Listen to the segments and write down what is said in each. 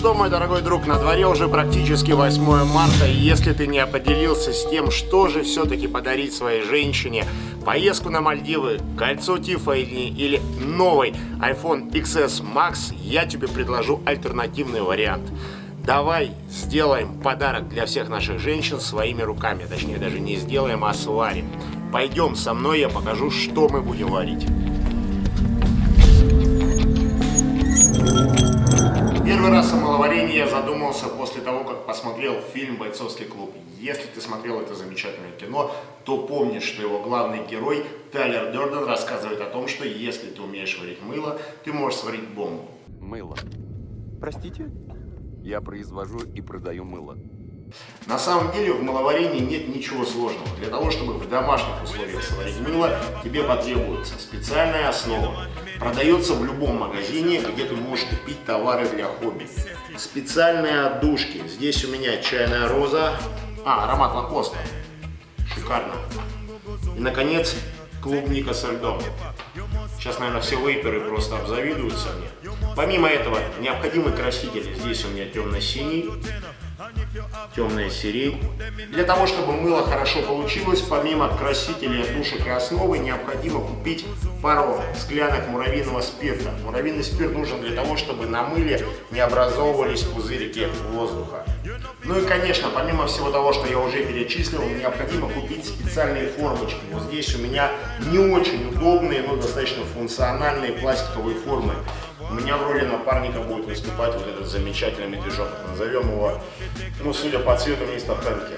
что, мой дорогой друг, на дворе уже практически 8 марта, и если ты не поделился с тем, что же все-таки подарить своей женщине, поездку на Мальдивы, кольцо Тиффани или новый iPhone XS Max, я тебе предложу альтернативный вариант. Давай сделаем подарок для всех наших женщин своими руками, точнее даже не сделаем, а сварим. Пойдем со мной, я покажу, что мы будем варить. Первый раз о маловарении я задумался после того, как посмотрел фильм «Бойцовский клуб». Если ты смотрел это замечательное кино, то помнишь, что его главный герой Тайлер Дёрден рассказывает о том, что если ты умеешь варить мыло, ты можешь сварить бомбу. Мыло. Простите? Я произвожу и продаю мыло. На самом деле в маловарении нет ничего сложного. Для того, чтобы в домашних условиях сварить мыло, тебе потребуется специальная основа. Продается в любом магазине, где ты можешь купить товары для хобби. Специальные отдушки. Здесь у меня чайная роза. А, аромат лакоста. Шикарно. И, наконец, клубника со льдом. Сейчас, наверное, все вейперы просто обзавидуются мне. Помимо этого, необходимый краситель. Здесь у меня темно-синий темная сирень. Для того, чтобы мыло хорошо получилось, помимо красителей, душек и основы, необходимо купить пару склянок муравьиного спирта. Муравьиный спирт нужен для того, чтобы на мыле не образовывались пузырики воздуха. Ну и, конечно, помимо всего того, что я уже перечислил, необходимо купить специальные формочки. Вот здесь у меня не очень удобные, но достаточно функциональные пластиковые формы. У меня в роли напарника будет выступать вот этот замечательный медвежок. Назовем его, ну, судя по цвету, мистер Хэнки.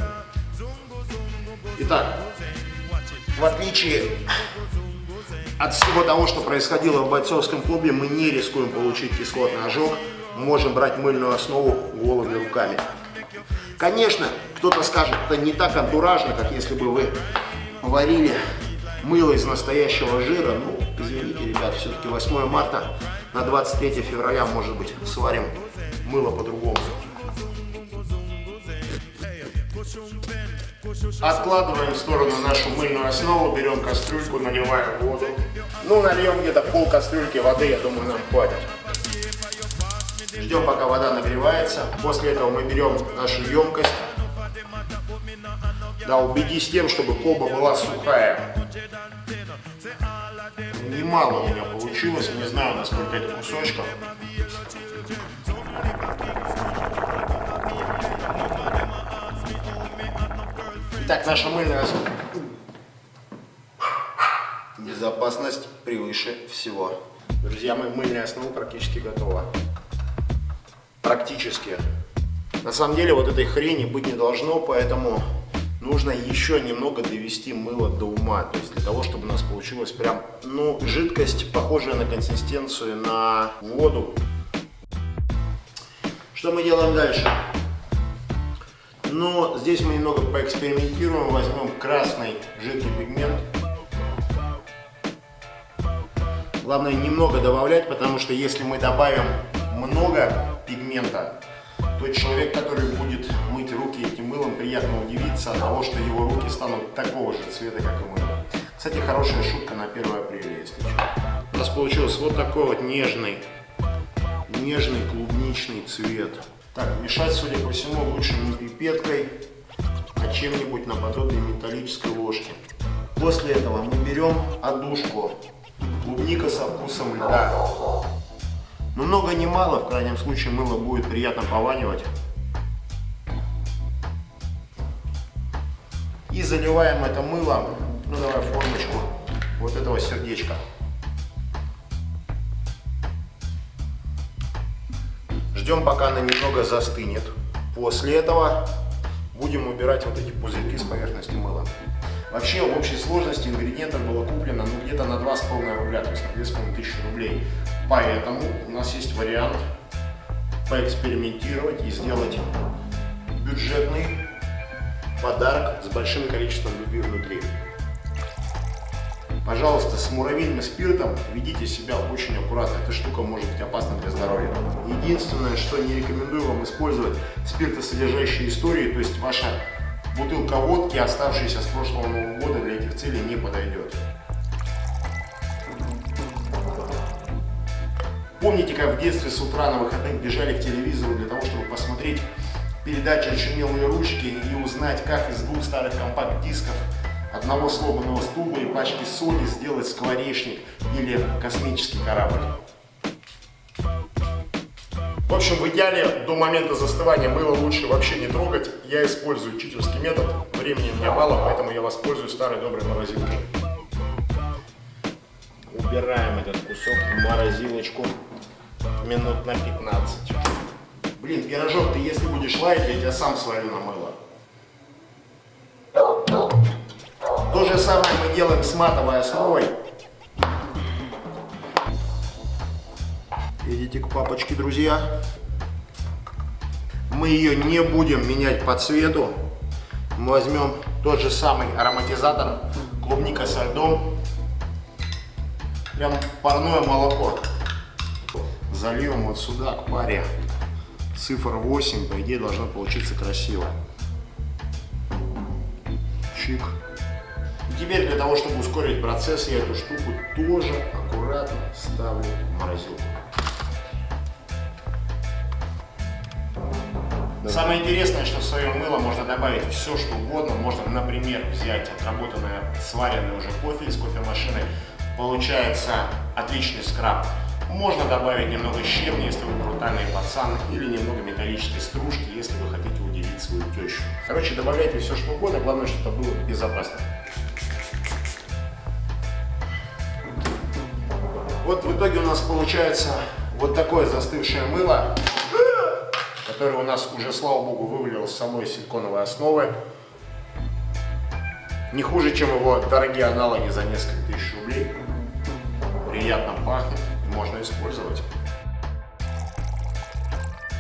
Итак, в отличие от всего того, что происходило в бойцовском клубе, мы не рискуем получить кислотный ожог. Можем брать мыльную основу голыми руками. Конечно, кто-то скажет, это не так антуражно, как если бы вы варили мыло из настоящего жира. Ну, извините, ребят, все-таки 8 марта на 23 февраля, может быть, сварим мыло по-другому. Откладываем в сторону нашу мыльную основу, берем кастрюльку, наливаем воду. Ну, нальем где-то пол кастрюльки воды, я думаю, нам хватит. Ждем, пока вода нагревается. После этого мы берем нашу емкость. Да, убедись тем, чтобы колба была сухая немало у меня получилось, не знаю, насколько это кусочков. Итак, наша мыльная безопасность превыше всего. Друзья, моя мыльная основа практически готова. Практически. На самом деле вот этой хрени быть не должно, поэтому нужно еще немного довести мыло до ума. То есть для того, чтобы у нас получилась прям, ну, жидкость, похожая на консистенцию на воду. Что мы делаем дальше? Ну, здесь мы немного поэкспериментируем, возьмем красный жидкий пигмент. Главное немного добавлять, потому что если мы добавим много пигмента, то человек, который будет мыть руки этим мылом, приятно удивится от того, что его руки станут такого же цвета, как и мыло. Кстати, хорошая шутка на 1 апреля, если что. У нас получился вот такой вот нежный, нежный клубничный цвет. Так, мешать, судя по всему, лучше не пипеткой, а чем-нибудь наподобие металлической ложки. После этого мы берем одушку, клубника со вкусом льда. Но много не мало, в крайнем случае мыло будет приятно пованивать. И заливаем это мыло, ну давай формочку вот этого сердечка. Ждем пока она немного застынет. После этого будем убирать вот эти пузырьки с поверхности мыла. Вообще в общей сложности ингредиентов было куплено ну, где-то на 2,5 рубля, то есть на 2,5 тысячи рублей. Поэтому у нас есть вариант поэкспериментировать и сделать бюджетный подарок с большим количеством любви внутри. Пожалуйста, с муравьиным спиртом ведите себя очень аккуратно. Эта штука может быть опасна для здоровья. Единственное, что не рекомендую вам использовать спиртосодержащие истории, то есть ваша бутылка водки, оставшаяся с прошлого Нового года, для этих целей не подойдет. Помните, как в детстве с утра на выходных бежали к телевизору для того, чтобы посмотреть передачи «Очумелые ручки» и узнать, как из двух старых компакт-дисков одного сломанного стула и пачки соли сделать скворечник или космический корабль. В общем, в идеале до момента застывания мыло лучше вообще не трогать. Я использую читерский метод, времени меня мало, поэтому я воспользуюсь старой доброй морозилкой. Убираем этот кусок в морозилочку минут на 15. Блин, пирожок, ты если будешь лаять, я тебя сам сварю на мыло. То же самое мы делаем с матовой основой. Идите к папочке, друзья. Мы ее не будем менять по цвету. Мы возьмем тот же самый ароматизатор, клубника со льдом. Прям парное молоко. Зальем вот сюда, к паре. Цифр 8, по идее, должно получиться красиво. Чик. Теперь для того, чтобы ускорить процесс, я эту штуку тоже аккуратно ставлю в морозилку. Самое интересное, что в свое мыло можно добавить все, что угодно. Можно, например, взять отработанное, сваренное уже кофе из кофемашины. Получается отличный скраб. Можно добавить немного щебня, если вы брутальный пацан, или немного металлической стружки, если вы хотите удивить свою тещу. Короче, добавляйте все, что угодно, главное, чтобы это было безопасно. Вот в итоге у нас получается вот такое застывшее мыло который у нас уже, слава богу, вывалил с самой силиконовой основы. Не хуже, чем его дорогие аналоги за несколько тысяч рублей. Приятно пахнет, можно использовать.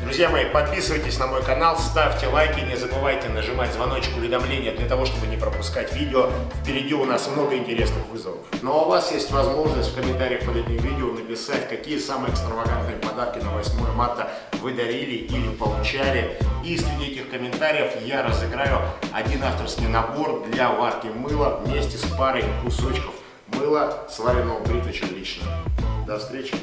Друзья мои, подписывайтесь на мой канал, ставьте лайки, не забывайте нажимать звоночек уведомления для того, чтобы не пропускать видео. Впереди у нас много интересных вызовов. Но ну, а у вас есть возможность в комментариях под этим видео написать, какие самые экстравагантные подарки на 8 марта вы дарили или получали. И среди этих комментариев я разыграю один авторский набор для варки мыла вместе с парой кусочков мыла, сваренного бритвичем лично. До встречи!